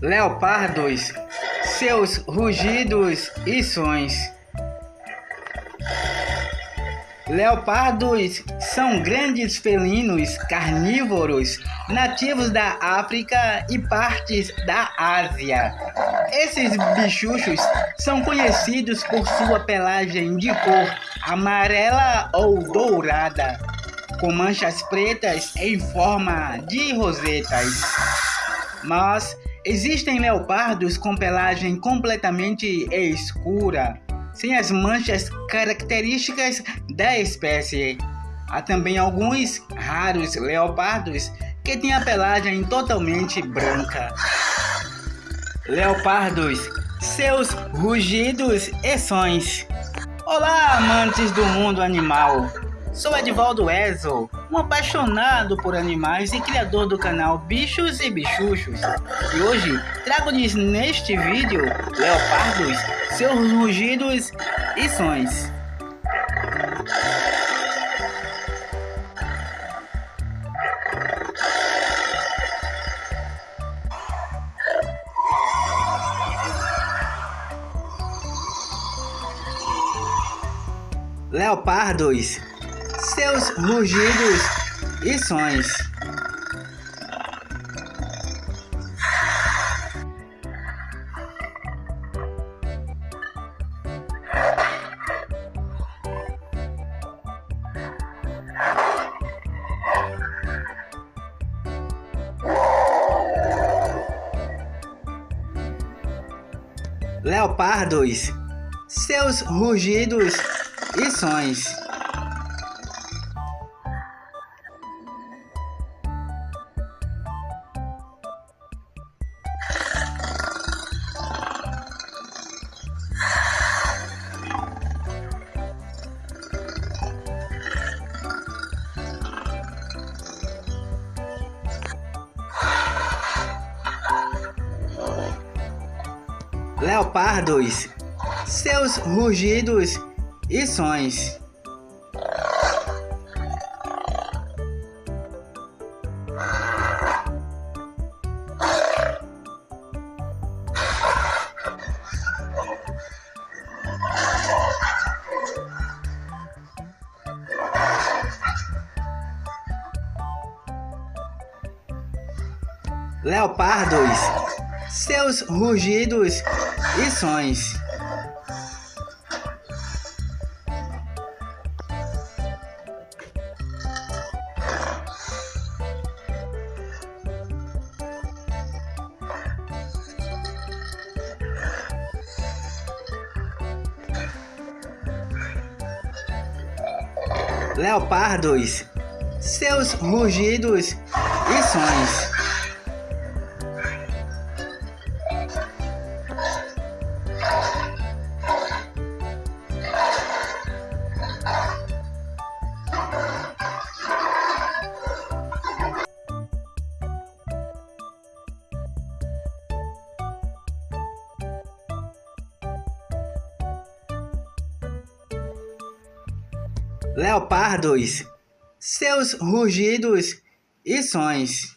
leopardos, seus rugidos e sons. Leopardos são grandes felinos carnívoros nativos da África e partes da Ásia. Esses bichuchos são conhecidos por sua pelagem de cor amarela ou dourada, com manchas pretas em forma de rosetas. Mas existem leopardos com pelagem completamente escura, sem as manchas características da espécie. Há também alguns raros leopardos que têm a pelagem totalmente branca. Leopardos, seus rugidos e sons. Olá, amantes do mundo animal! Sou Edvaldo Ezo, um apaixonado por animais e criador do canal Bichos e Bichuchos. E hoje trago-lhes neste vídeo leopardos, seus rugidos e sons. leopardos, seus rugidos e sons. Leopardos, seus rugidos e sons. Leopardos, seus rugidos e sons. Leopardos, seus rugidos e sons. leopardos, seus rugidos e sons. Leopardos, seus rugidos e sons.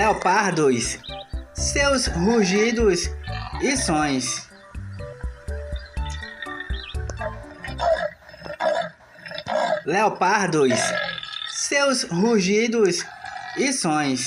Leopardos, seus rugidos e sons. Leopardos, seus rugidos e sons.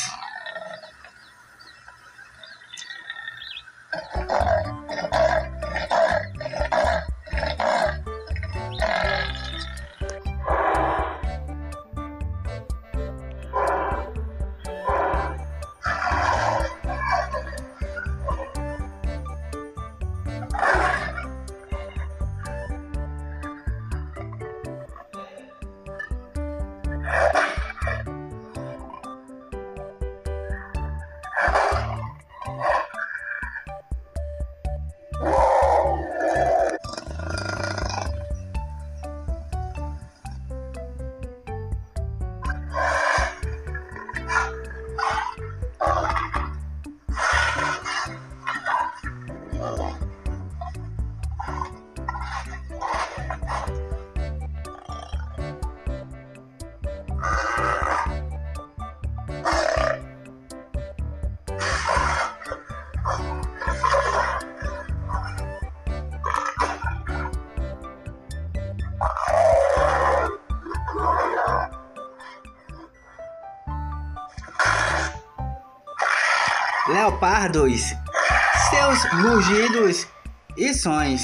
Leopardos, seus rugidos e sons.